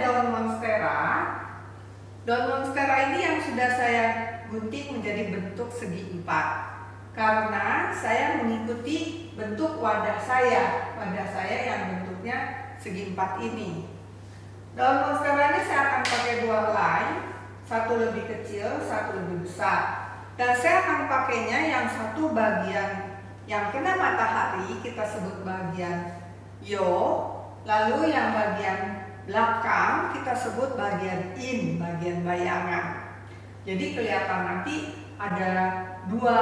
daun monstera. Daun monstera ini yang sudah saya gunting menjadi bentuk segi empat. Karena saya mengikuti bentuk wadah saya, wadah saya yang bentuknya segi empat ini. Daun monstera ini saya akan pakai dua line, satu lebih kecil, satu lebih besar. Dan saya akan pakainya yang satu bagian yang kena matahari kita sebut bagian yo, lalu yang bagian belakang kita sebut bagian in, bagian bayangan. Jadi kelihatan nanti ada dua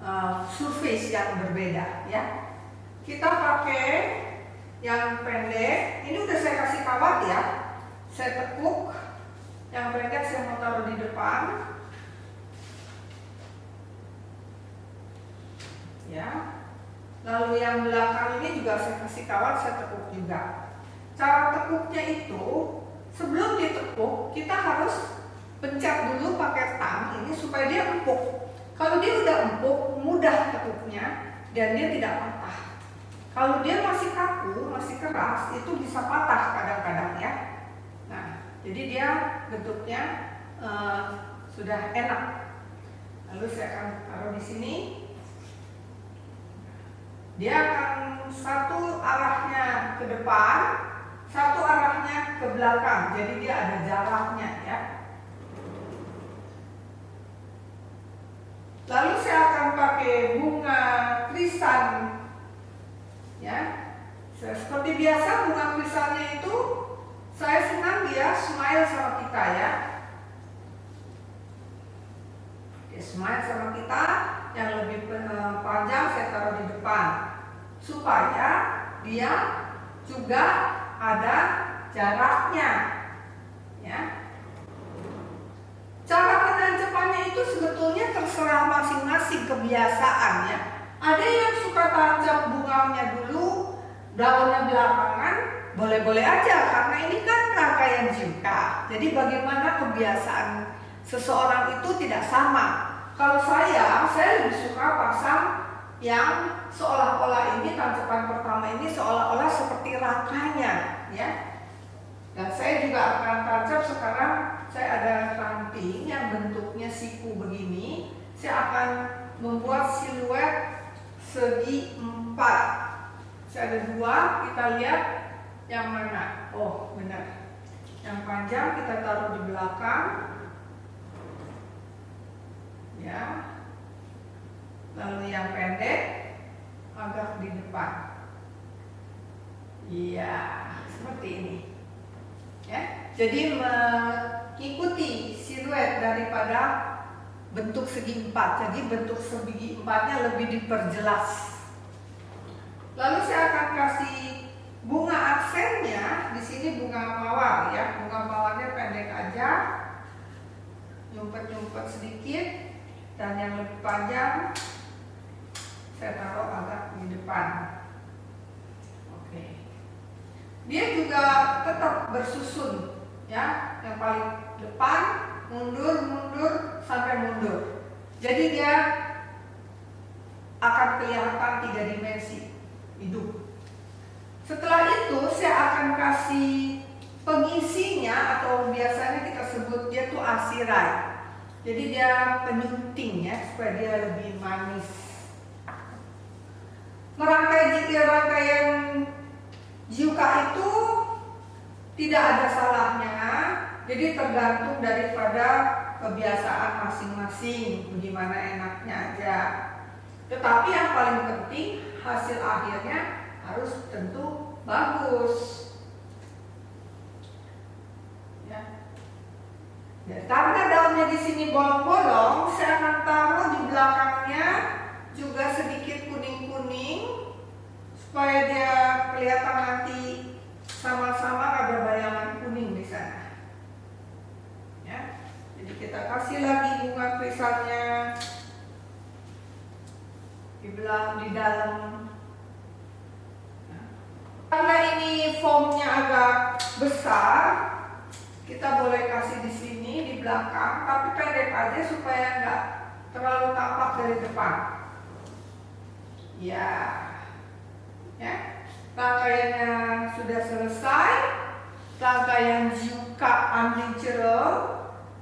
uh, surface yang berbeda ya. Kita pakai yang pendek, ini udah saya kasih kawat ya. Saya tekuk, yang pendek saya mau taruh di depan. ya lalu yang belakang ini juga saya kasih kawat saya tekuk juga. Cara tekuknya itu sebelum ditekuk kita harus pencet dulu pakai tang ini supaya dia empuk. Kalau dia udah empuk mudah tekuknya dan dia tidak patah. Kalau dia masih kaku masih keras itu bisa patah kadang-kadang ya. Nah jadi dia bentuknya uh, sudah enak. Lalu saya akan taruh di sini dia akan satu arahnya ke depan, satu arahnya ke belakang. Jadi dia ada jaraknya ya. Lalu saya akan pakai bunga krisan ya. Seperti biasa bunga krisannya itu saya senang dia smile sama kita ya. Dia smile sama kita yang lebih eh, panjang saya taruh di depan supaya dia juga ada jaraknya. Ya. Cara penancapannya itu sebetulnya terserah masing-masing kebiasaan ya. Ada yang suka tancap bunganya dulu daunnya belakangan boleh-boleh aja karena ini kan rangkaian jika. Jadi bagaimana kebiasaan seseorang itu tidak sama. Kalau saya, saya lebih suka pasang yang seolah-olah ini tancapan pertama ini seolah-olah seperti rangkanya, ya. Dan saya juga akan tancap sekarang saya ada ranting yang bentuknya siku begini. Saya akan membuat siluet segi empat. Saya ada dua, kita lihat yang mana. Oh, benar. Yang panjang kita taruh di belakang, ya lalu yang pendek agak di depan. Iya seperti ini. Ya jadi mengikuti siluet daripada bentuk segi empat. Jadi bentuk segi empatnya lebih diperjelas. Lalu saya akan kasih bunga aksennya. Di sini bunga mawar ya. Bunga mawarnya pendek aja. Nyumpet-nyumpet sedikit. Dan yang lebih panjang saya taruh agak di depan. Oke. Dia juga tetap bersusun ya. Yang paling depan mundur mundur sampai mundur. Jadi dia akan kelihatan tiga dimensi hidup. Setelah itu saya akan kasih pengisinya atau biasanya kita sebut dia tuh asirai. Jadi dia penyunting ya supaya dia lebih manis. Merangkai jika rangkaian Yuka itu tidak ada salahnya. Jadi tergantung daripada kebiasaan masing-masing, bagaimana enaknya aja. Tetapi yang paling penting hasil akhirnya harus tentu bagus. Ya, karena daunnya di sini bolong-bolong, saya akan taruh di belakangnya juga sedikit kuning-kuning supaya dia kelihatan nanti sama-sama ada bayangan kuning di sana. Ya, jadi kita kasih lagi bunga krisannya di belakang di dalam. Nah, karena ini foamnya agak besar, kita boleh kasih di sini di belakang tapi pendek aja supaya nggak terlalu tampak dari depan ya ya rangkaiannya sudah selesai rangkaian juga unnatural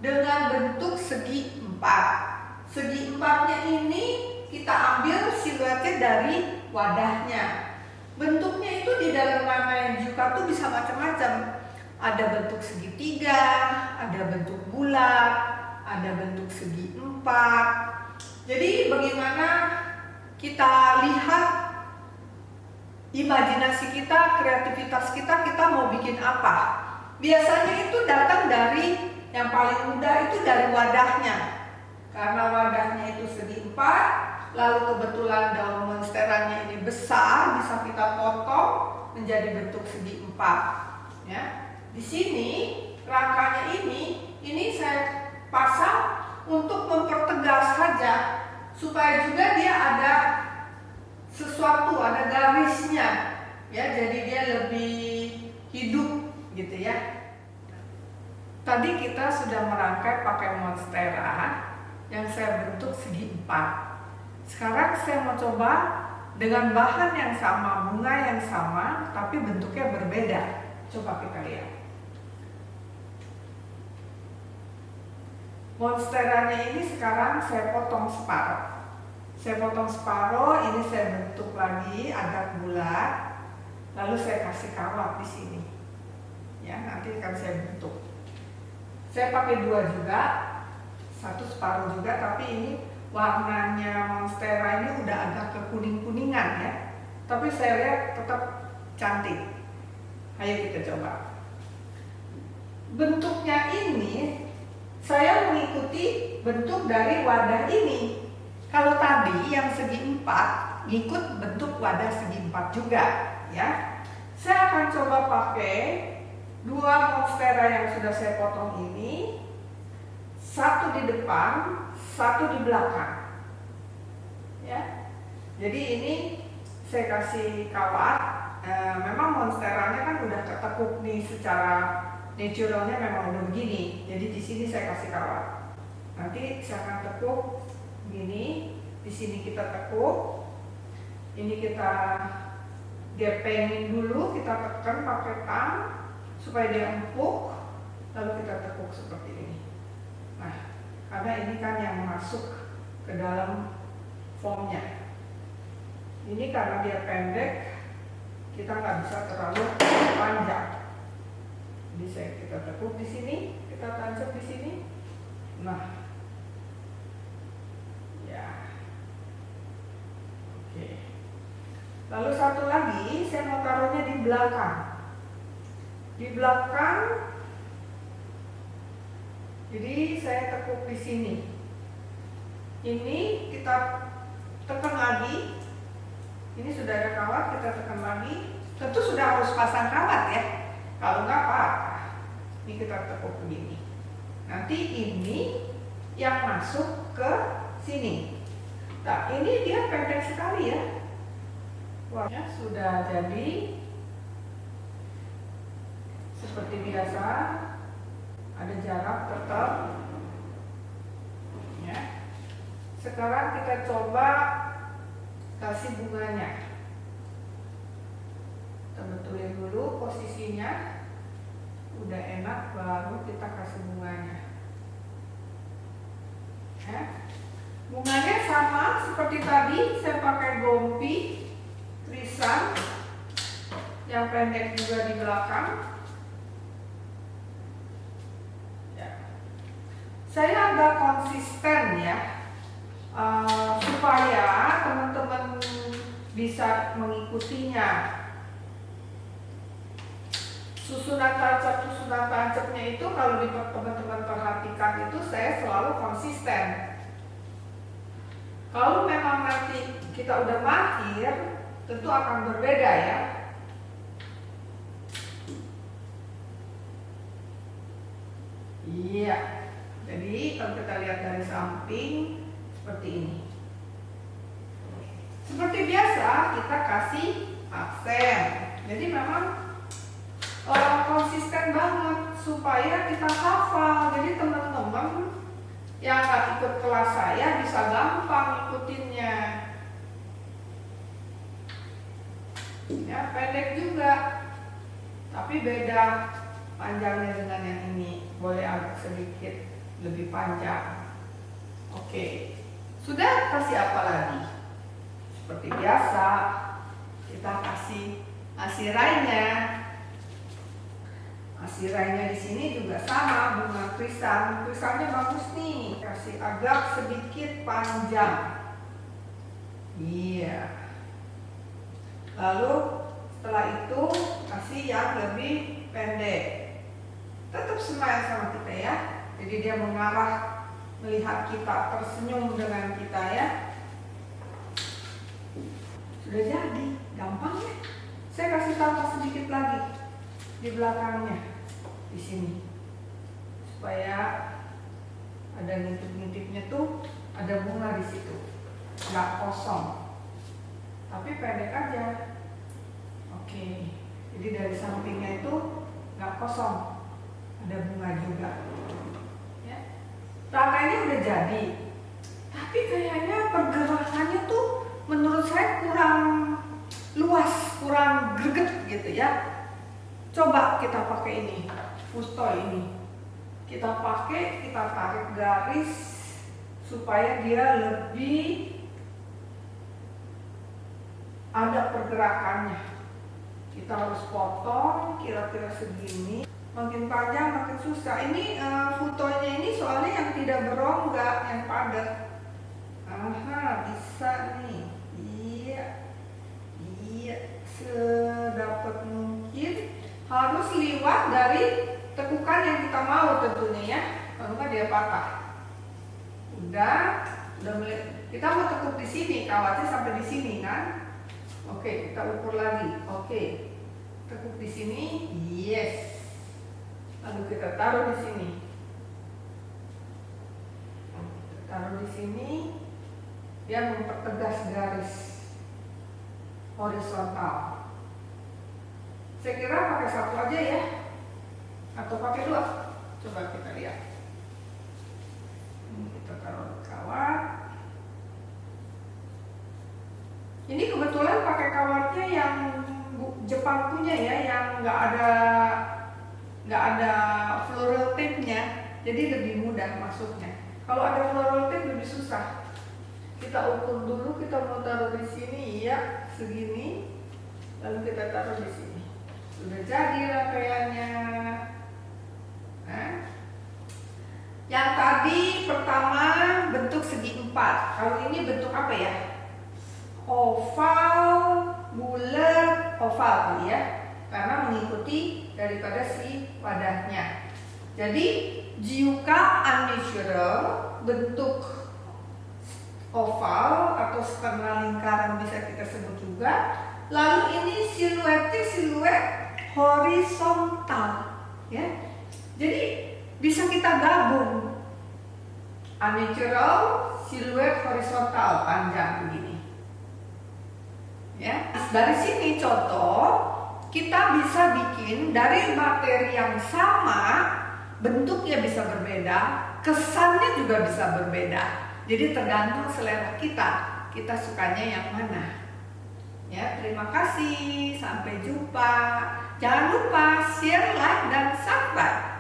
dengan bentuk segi empat. Segi empatnya ini kita ambil siluetnya dari wadahnya. Bentuknya itu di dalam rangkaian juga tuh bisa macam-macam. Ada bentuk segitiga, ada bentuk bulat, ada bentuk segi empat. Jadi bagaimana kita imajinasi kita, kreativitas kita, kita mau bikin apa. Biasanya itu datang dari yang paling mudah itu dari wadahnya. Karena wadahnya itu segi empat, lalu kebetulan daun monsterannya ini besar, bisa kita potong menjadi bentuk segi empat. Ya, di sini rangkanya ini, ini saya pasang untuk mempertegas saja supaya juga dia ada sesuatu ada garisnya. Ya jadi dia lebih hidup gitu ya. Tadi kita sudah merangkai pakai monstera yang saya bentuk segi empat. Sekarang saya mau coba dengan bahan yang sama bunga yang sama tapi bentuknya berbeda. Coba kita lihat. Monsteranya ini sekarang saya potong separuh saya potong separuh, ini saya bentuk lagi agak bulat, lalu saya kasih kawat di sini. Ya, nanti akan saya bentuk. Saya pakai dua juga, satu separuh juga, tapi ini warnanya monstera ini udah agak ke kuning-kuningan ya. Tapi saya lihat tetap cantik. Ayo kita coba. Bentuknya ini saya mengikuti bentuk dari wadah ini. Kalau tadi yang segi empat ngikut bentuk wadah segi empat juga, ya. Saya akan coba pakai dua monstera yang sudah saya potong ini, satu di depan, satu di belakang, ya. Jadi ini saya kasih kawat. E, memang monsteranya kan udah ketekuk nih secara naturalnya memang udah begini. Jadi di sini saya kasih kawat. Nanti saya akan tekuk gini di sini kita tekuk. Ini kita gepengin dulu kita tekan pakai tang supaya dia empuk lalu kita tekuk seperti ini. Nah karena ini kan yang masuk ke dalam formnya. Ini karena dia pendek kita nggak bisa terlalu panjang. Jadi saya kita tekuk di sini kita tancap di sini. Nah Lalu satu lagi saya mau taruhnya di belakang. Di belakang jadi saya tekuk di sini. Ini kita tekan lagi. Ini sudah ada kawat, kita tekan lagi. Tentu sudah harus pasang kawat ya. Kalau enggak apa? Ini kita tekuk begini. Nanti ini yang masuk ke sini. Nah, ini dia pendek sekali ya. Warnanya sudah jadi seperti biasa ada jarak tetap ya. Sekarang kita coba kasih bunganya. Kita betulin dulu posisinya. Udah enak baru kita kasih bunganya. Ya. Bunganya sama seperti tadi saya pakai gompi tulisan yang pendek juga di belakang. Ya. Saya agak konsisten ya, uh, supaya teman-teman bisa mengikutinya. Susunan tancap susunan tancapnya itu kalau teman-teman perhatikan itu saya selalu konsisten. Kalau memang nanti kita udah mahir, tentu akan berbeda ya. Iya. Jadi kalau kita lihat dari samping seperti ini. Seperti biasa kita kasih aksen. Jadi memang uh, konsisten banget supaya kita hafal. Jadi teman-teman yang nggak ikut kelas saya bisa gampang ikutinnya. ya pendek juga. Tapi beda panjangnya dengan yang ini. Boleh agak sedikit lebih panjang. Oke. Sudah kasih apa lagi? Seperti biasa kita kasih asirainya asirainya di sini juga sama bunga krisan krisannya bagus nih kasih agak sedikit panjang. Iya. Lalu setelah itu kasih yang lebih pendek. Tetap smile sama kita ya. Jadi dia mengarah melihat kita tersenyum dengan kita ya. Sudah jadi gampang ya. Saya kasih tambah sedikit lagi di belakangnya di sini. Supaya ada ngintip-ngintipnya tuh ada bunga di situ. Nggak kosong. Tapi pendek aja. Oke. Jadi dari sampingnya itu nggak kosong. Ada bunga juga. Ya. Rangkainya udah jadi. Tapi kayaknya pergerakannya tuh menurut saya kurang luas kurang greget gitu ya. Coba kita pakai ini fusto ini. Kita pakai kita tarik garis supaya dia lebih ada pergerakannya. Kita harus potong kira-kira segini. Makin panjang makin susah. Ini uh, fotonya ini soalnya yang tidak berongga yang padat. Aha bisa nih. Iya. Iya sedapat mungkin. Harus dari tekukan yang kita mau tentunya ya nggak dia patah udah udah mulai kita mau tekuk di sini kawatnya sampai di sini kan Oke, kita ukur lagi. Oke. Tekuk di sini. Yes. Lalu kita taruh di sini. Taruh di sini. Dia mempertegas garis horizontal. Saya kira pakai satu aja ya. Atau pakai dua. Coba kita lihat. Ini kita taruh kawat. Ini kebetulan pakai kawatnya yang Jepang punya ya, yang nggak ada nggak ada floral tape-nya, jadi lebih mudah masuknya. Kalau ada floral tape lebih susah. Kita ukur dulu, kita mau taruh di sini, ya segini, lalu kita taruh di sini. Sudah jadi rangkaiannya. Yang tadi pertama bentuk segi empat. Kalau ini bentuk apa ya? oval, bulat, oval kali ya. Karena mengikuti daripada si wadahnya. Jadi jiuka unnatural bentuk oval atau setengah lingkaran bisa kita sebut juga. Lalu ini siluetnya siluet horizontal, ya. Jadi bisa kita gabung unnatural, siluet horizontal panjang begini. Ya, dari sini contoh kita bisa bikin dari materi yang sama, bentuknya bisa berbeda, kesannya juga bisa berbeda. Jadi tergantung selera kita, kita sukanya yang mana. Ya, terima kasih, sampai jumpa. Jangan lupa share, like, dan subscribe.